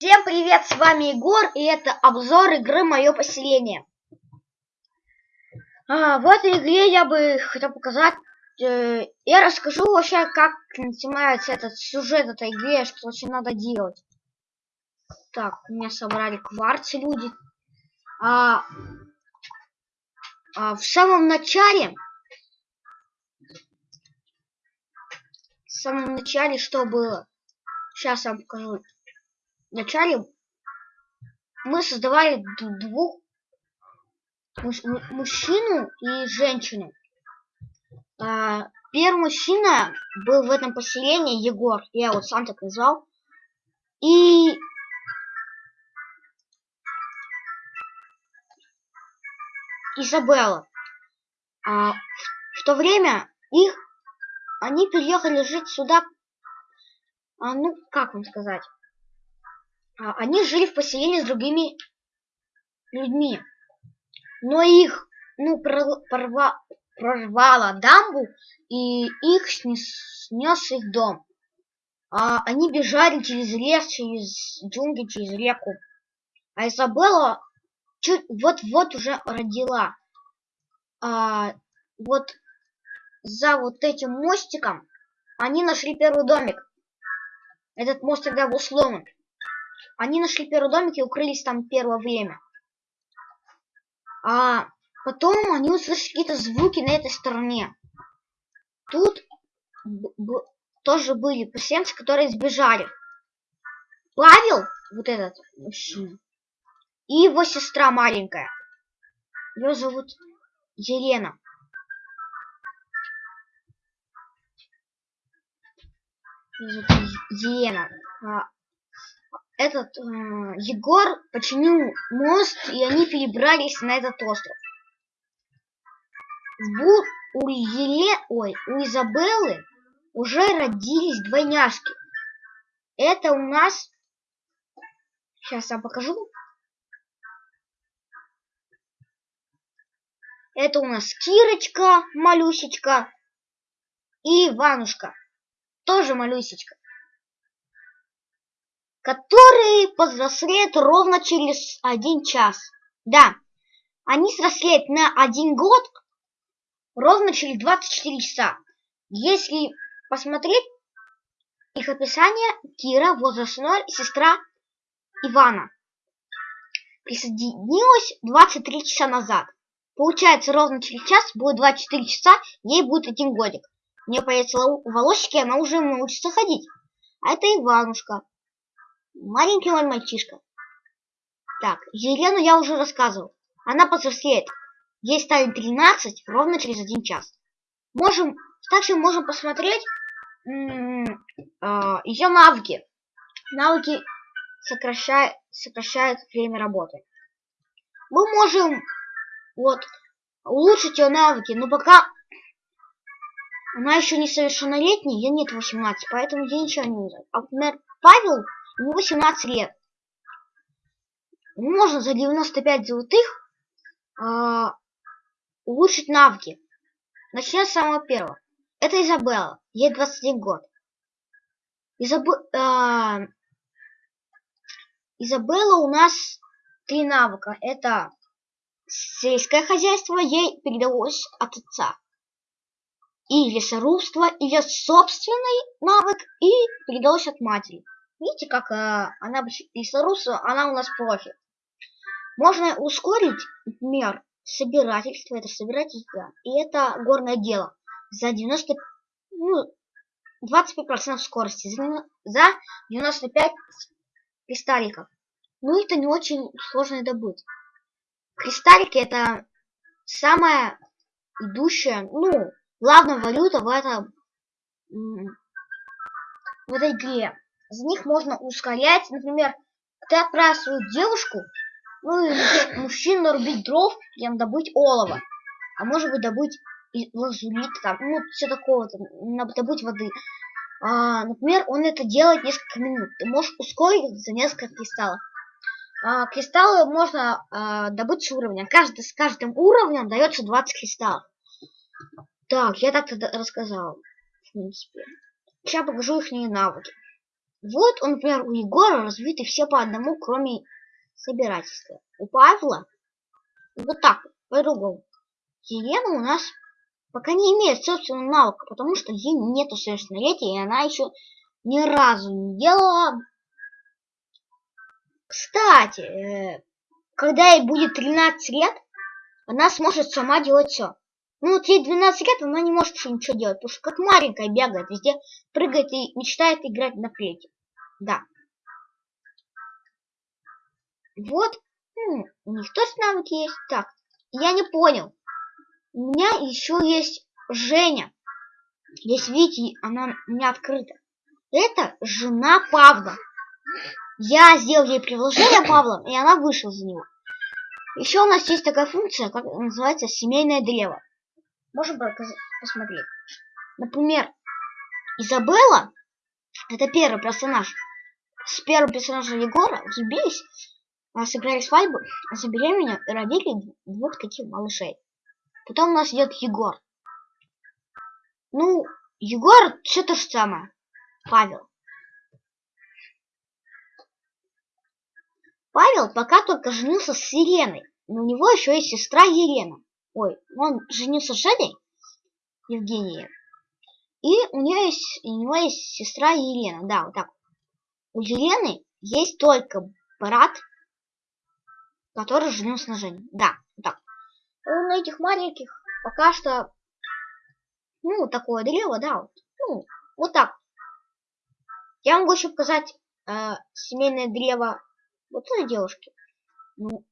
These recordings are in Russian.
Всем привет, с вами Егор, и это обзор игры «Мое поселение». А, в этой игре я бы хотел показать, э, я расскажу вообще, как начинается этот сюжет этой игры, что вообще надо делать. Так, у меня собрали кварцы люди. А, а, в самом начале, в самом начале что было? Сейчас я вам покажу вначале мы создавали двух муж, мужчину и женщину. А, первый мужчина был в этом поселении Егор, я его сам так назвал. И Изабелла. А, в то время их они переехали жить сюда. А, ну, как вам сказать? А, они жили в поселении с другими людьми. Но их, ну, прорва, прорвало дамбу, и их снес, снес их дом. А они бежали через лес, через джунгли, через реку. А Изабелла чуть вот-вот уже родила. А, вот за вот этим мостиком они нашли первый домик. Этот мост тогда был сломан. Они нашли первый домик и укрылись там первое время. А потом они услышали какие-то звуки на этой стороне. Тут тоже были поселенцы, которые сбежали. Павел, вот этот мужчина, и его сестра маленькая. Ее зовут Елена. Елена. Этот э, Егор починил мост, и они перебрались на этот остров. Бу у Еле, ой, у Изабеллы уже родились двойняшки. Это у нас, сейчас я покажу. Это у нас Кирочка, малюсечка, и Иванушка, тоже малюсечка которые повзрослеют ровно через один час. Да, они взрослеют на один год ровно через 24 часа. Если посмотреть их описание, Кира, возрастной сестра Ивана, присоединилась 23 часа назад. Получается, ровно через час будет 24 часа, ей будет один годик. У нее появятся волосики, она уже научится ходить. А это Иванушка, Маленький мой мальчишка. Так, Елену я уже рассказывал. Она повзрослеет. Ей станет 13 ровно через один час. Можем, также можем посмотреть а, ее навыки. Навыки сокращают, сокращают время работы. Мы можем вот улучшить ее навыки, но пока она еще не совершеннолетняя, ей нет 18, поэтому я ничего не знаю. А, например, Павел 18 лет. Можно за 95 золотых э, улучшить навыки. Начнем с самого первого. Это Изабелла. Ей 21 год. Изаб... Э, Изабелла у нас три навыка. Это сельское хозяйство ей передалось от отца. И лесорубство, ее собственный навык, и передалось от матери. Видите, как э, она лесоруса, она у нас профи. Можно ускорить, например, собирательство, это собирательство, и это горное дело. За 90, ну, 25% скорости, за 95 кристалликов. Ну, это не очень сложно добыть. Кристаллики это самая идущая, ну, главная валюта в этом в этой игре за них можно ускорять. Например, ты отправил свою девушку, ну или мужчину рубить дров, прям добыть олово. А может быть добыть лазурит, там, ну, все такого, там, добыть воды. А, например, он это делает несколько минут. Ты можешь ускорить за несколько кристаллов. А, кристаллы можно а, добыть с уровня. Каждый, с каждым уровнем дается 20 кристаллов. Так, я так-то рассказал, в принципе. Сейчас покажу их навыки. Вот, он, например, у Егора развиты все по одному, кроме собирательства. У Павла вот так, по-другому. Елена у нас пока не имеет собственного навыка, потому что ей нету совершеннолетия, и она еще ни разу не делала. Кстати, э, когда ей будет 13 лет, она сможет сама делать все. Ну вот ей 12 лет, она не может еще ничего делать, потому что как маленькая бегает, везде прыгает и мечтает играть на флейте. Да. Вот. М, у них тоже навыки есть. Так, я не понял. У меня еще есть Женя. Есть видите, она у меня открыта. Это жена Павла. Я сделал ей приложение Павла, и она вышла за него. Еще у нас есть такая функция, как называется семейное древо. Можем посмотреть. Например, Изабелла, это первый персонаж. С первым персонажем Егора влюбились, а, сыграли свадьбу, забеременели и родили двух таких малышей. Потом у нас идет Егор. Ну, Егор все то же самое. Павел. Павел пока только женился с Сиреной, но у него еще есть сестра Елена. Ой, он женился с Женей, Евгенией. И у нее есть, у него есть сестра Елена. Да, вот так. У Елены есть только брат, который женился на Жене. Да, так. У этих маленьких пока что, ну, такое древо, да, вот, ну, вот так. Я могу еще показать э, семейное древо вот этой девушки. Ну,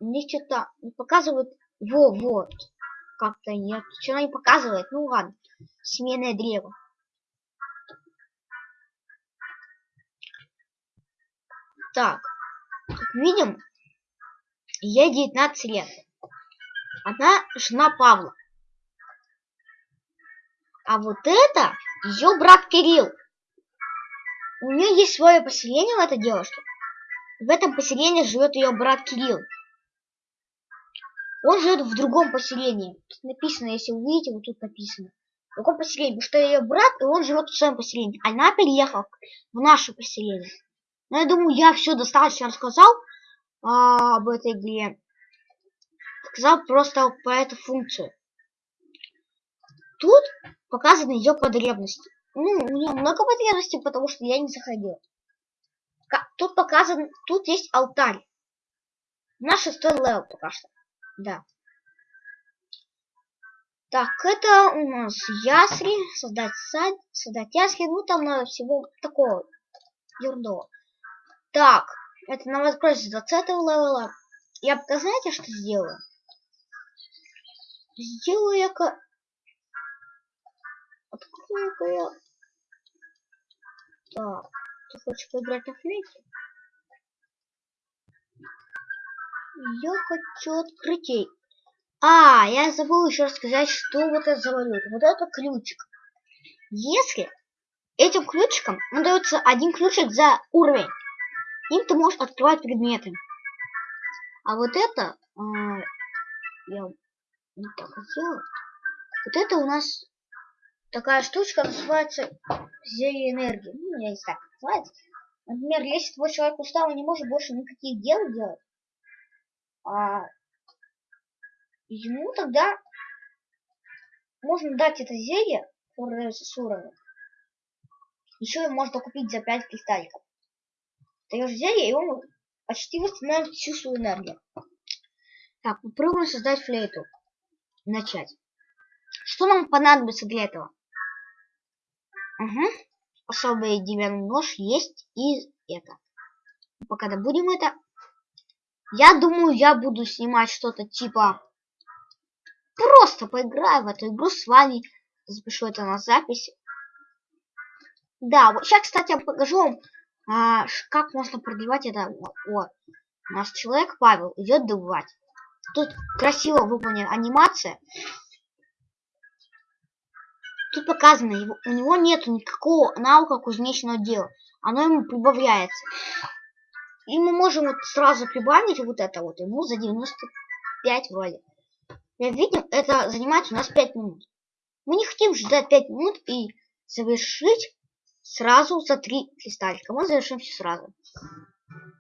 мне что-то не показывают во, вот. Как-то нет. Что она не показывает? Ну ладно. Семейное древо. Так. Как видим, ей 19 лет. Она жена Павла. А вот это ее брат Кирилл. У нее есть свое поселение у этой девушки. В этом поселении живет ее брат Кирилл. Он живет в другом поселении. Тут написано, если вы видите, вот тут написано. В другом поселении, потому что ее брат, и он живет в своем поселении. Она переехала в наше поселение. Но я думаю, я все достаточно рассказал а, об этой игре. Сказал просто про эту функцию. Тут показаны ее потребности. Ну, у нее много потребностей, потому что я не заходил. Тут показан, тут есть алтарь. Наш шестой level пока что. Да. Так, это у нас ясли, создать сад, создать ясли, ну там надо всего такого ерунду. Так, это нам откроется 20 левела. Я пока знаете, что сделаю? Сделаю я-ка... Открою-ка я... Так, ты хочешь поиграть на флейте? Я хочу открытий. А, я забыл еще рассказать, что вот это за валюта. Вот это ключик. Если этим ключиком он дается один ключик за уровень, им ты можешь открывать предметы. А вот это, а, я не так сделаю. Вот это у нас такая штучка называется зелье энергии. Ну, я не как называется. Например, если твой человек устал и не может больше никаких дел делать, а, ему тогда можно дать это зелье, которое с уровня. Еще можно купить за 5 кристалликов. Даешь зелье, и он почти восстанавливает всю свою энергию. Так, попробуем создать флейту. Начать. Что нам понадобится для этого? Угу. Особый деревянный нож есть и это. Пока добудем это, я думаю, я буду снимать что-то типа... Просто поиграю в эту игру с вами. Запишу это на запись. Да, вот сейчас, кстати, я покажу вам, а, как можно продлевать это. Вот. Наш человек Павел идет добывать. Тут красиво выполнена анимация. Тут показано, его, у него нет никакого навыка кузнечного дела. Оно ему прибавляется. И мы можем вот сразу прибавить вот это вот ему за 95 вроде. Как видим, это занимает у нас 5 минут. Мы не хотим ждать 5 минут и завершить сразу за три кристальчика. Мы завершим все сразу.